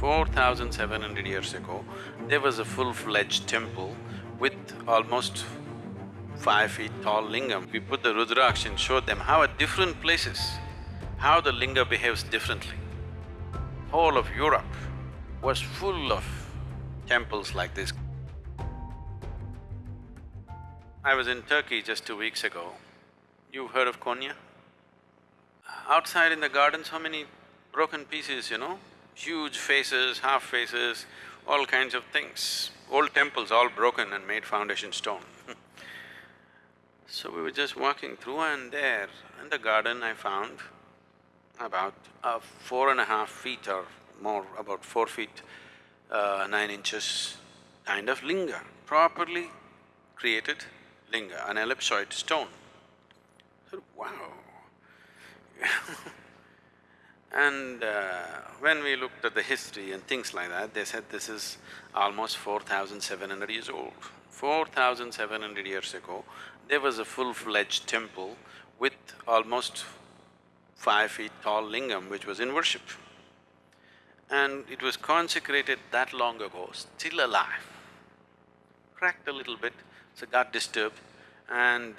Four thousand seven hundred years ago, there was a full-fledged temple with almost five feet tall lingam. We put the Rudraksh and showed them how at different places, how the linga behaves differently. Whole of Europe was full of temples like this. I was in Turkey just two weeks ago. You've heard of Konya? Outside in the garden, so many broken pieces, you know, huge faces, half faces, all kinds of things. Old temples all broken and made foundation stone So we were just walking through and there in the garden I found about four and a half feet or more, about four feet, uh, nine inches kind of linga, properly created linga, an ellipsoid stone. I said, wow And uh, when we looked at the history and things like that, they said this is almost four thousand seven hundred years old. Four thousand seven hundred years ago, there was a full-fledged temple with almost five feet tall lingam which was in worship. And it was consecrated that long ago, still alive. Cracked a little bit, so got disturbed and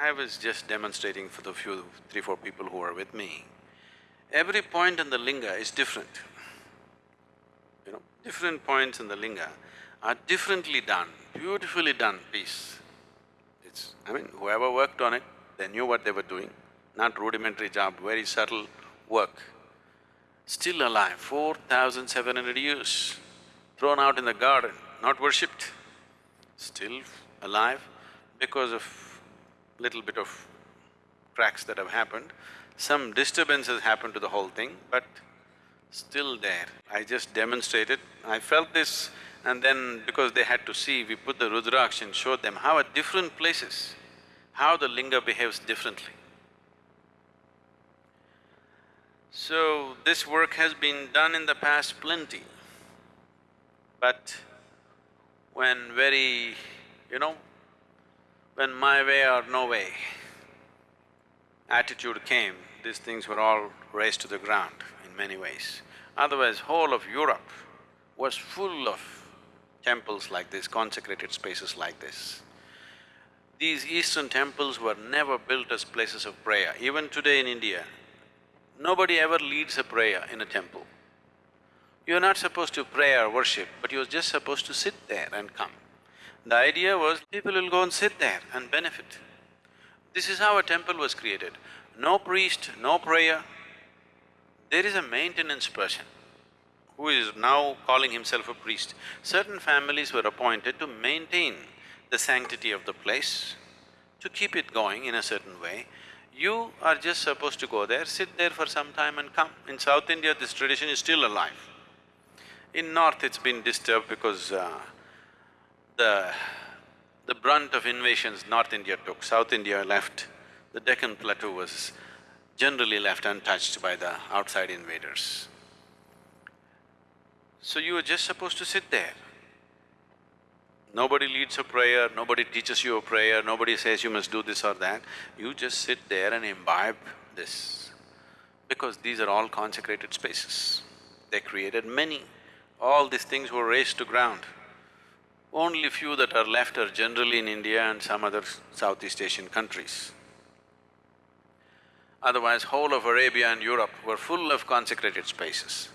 I was just demonstrating for the few, three, four people who were with me. Every point in the linga is different. You know, different points in the linga are differently done, beautifully done piece. It's… I mean, whoever worked on it, they knew what they were doing, not rudimentary job, very subtle work. Still alive, four thousand seven hundred years, thrown out in the garden, not worshipped, still alive because of little bit of cracks that have happened. Some disturbances happened to the whole thing, but still there. I just demonstrated, I felt this and then because they had to see, we put the Rudraksh and showed them how at different places, how the linga behaves differently. So, this work has been done in the past plenty, but when very, you know, when my way or no way attitude came, these things were all razed to the ground in many ways. Otherwise, whole of Europe was full of temples like this, consecrated spaces like this. These eastern temples were never built as places of prayer. Even today in India, nobody ever leads a prayer in a temple. You're not supposed to pray or worship, but you're just supposed to sit there and come. The idea was people will go and sit there and benefit. This is how a temple was created. No priest, no prayer. There is a maintenance person who is now calling himself a priest. Certain families were appointed to maintain the sanctity of the place, to keep it going in a certain way. You are just supposed to go there, sit there for some time and come. In South India, this tradition is still alive. In North, it's been disturbed because uh, the… the brunt of invasions North India took, South India left, the Deccan Plateau was generally left untouched by the outside invaders. So you were just supposed to sit there. Nobody leads a prayer, nobody teaches you a prayer, nobody says you must do this or that. You just sit there and imbibe this, because these are all consecrated spaces. They created many. All these things were razed to ground. Only few that are left are generally in India and some other Southeast Asian countries. Otherwise, whole of Arabia and Europe were full of consecrated spaces.